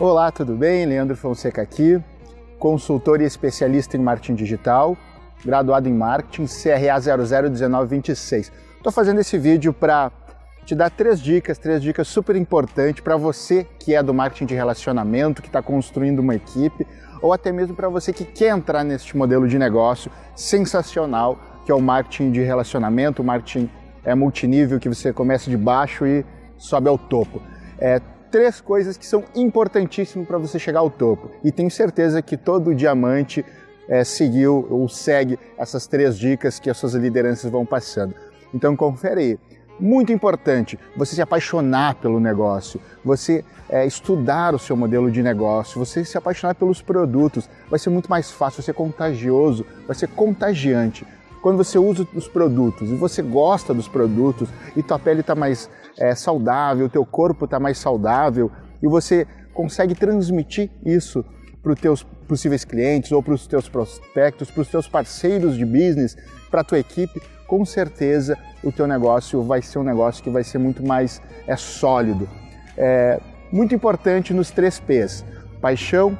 Olá, tudo bem? Leandro Fonseca aqui, consultor e especialista em marketing digital, graduado em marketing, CRA 001926. Estou fazendo esse vídeo para te dar três dicas, três dicas super importantes para você que é do marketing de relacionamento, que está construindo uma equipe, ou até mesmo para você que quer entrar neste modelo de negócio sensacional, que é o marketing de relacionamento, o marketing é multinível, que você começa de baixo e sobe ao topo. É, três coisas que são importantíssimas para você chegar ao topo. E tenho certeza que todo diamante é, seguiu ou segue essas três dicas que as suas lideranças vão passando. Então confere aí. Muito importante você se apaixonar pelo negócio, você é, estudar o seu modelo de negócio, você se apaixonar pelos produtos. Vai ser muito mais fácil, vai ser contagioso, vai ser contagiante quando você usa os produtos e você gosta dos produtos e tua pele está mais é, saudável, teu corpo está mais saudável e você consegue transmitir isso para os teus possíveis clientes ou para os teus prospectos, para os teus parceiros de business, para a tua equipe, com certeza o teu negócio vai ser um negócio que vai ser muito mais é, sólido. É, muito importante nos três P's, paixão,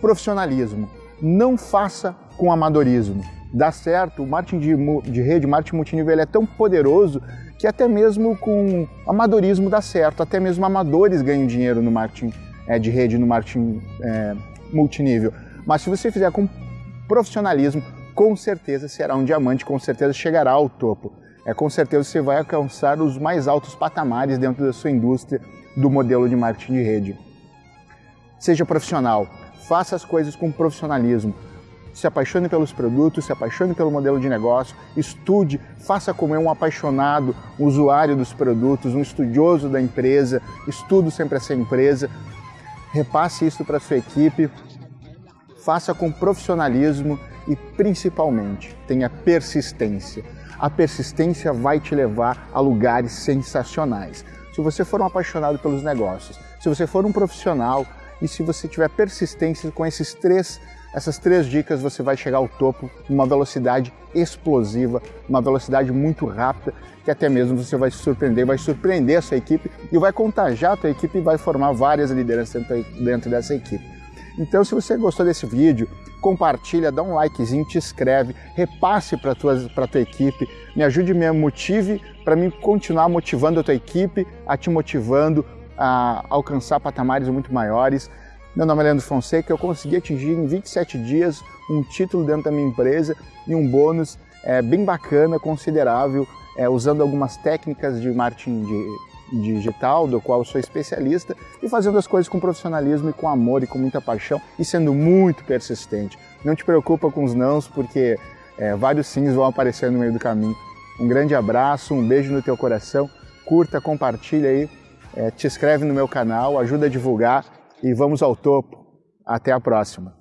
profissionalismo. Não faça com amadorismo dá certo, o marketing de, de rede, marketing multinível, é tão poderoso que até mesmo com amadorismo dá certo, até mesmo amadores ganham dinheiro no marketing é, de rede, no marketing é, multinível. Mas se você fizer com profissionalismo, com certeza será um diamante, com certeza chegará ao topo. É, com certeza você vai alcançar os mais altos patamares dentro da sua indústria do modelo de marketing de rede. Seja profissional, faça as coisas com profissionalismo se apaixone pelos produtos, se apaixone pelo modelo de negócio, estude, faça como é um apaixonado, usuário dos produtos, um estudioso da empresa, estude sempre essa empresa, repasse isso para sua equipe, faça com profissionalismo e principalmente tenha persistência. A persistência vai te levar a lugares sensacionais. Se você for um apaixonado pelos negócios, se você for um profissional e se você tiver persistência com esses três essas três dicas você vai chegar ao topo numa velocidade explosiva, uma velocidade muito rápida, que até mesmo você vai se surpreender, vai surpreender a sua equipe e vai contagiar a sua equipe e vai formar várias lideranças dentro dessa equipe. Então, se você gostou desse vídeo, compartilha, dá um likezinho, te inscreve, repasse para a tua, tua equipe, me ajude, me motive para mim continuar motivando a tua equipe, a te motivando a alcançar patamares muito maiores. Meu nome é Leandro Fonseca, eu consegui atingir em 27 dias um título dentro da minha empresa e um bônus é, bem bacana, considerável, é, usando algumas técnicas de marketing de, digital, do qual sou especialista, e fazendo as coisas com profissionalismo e com amor e com muita paixão e sendo muito persistente. Não te preocupa com os nãos, porque é, vários sims vão aparecer no meio do caminho. Um grande abraço, um beijo no teu coração, curta, compartilha aí, te inscreve no meu canal, ajuda a divulgar e vamos ao topo. Até a próxima.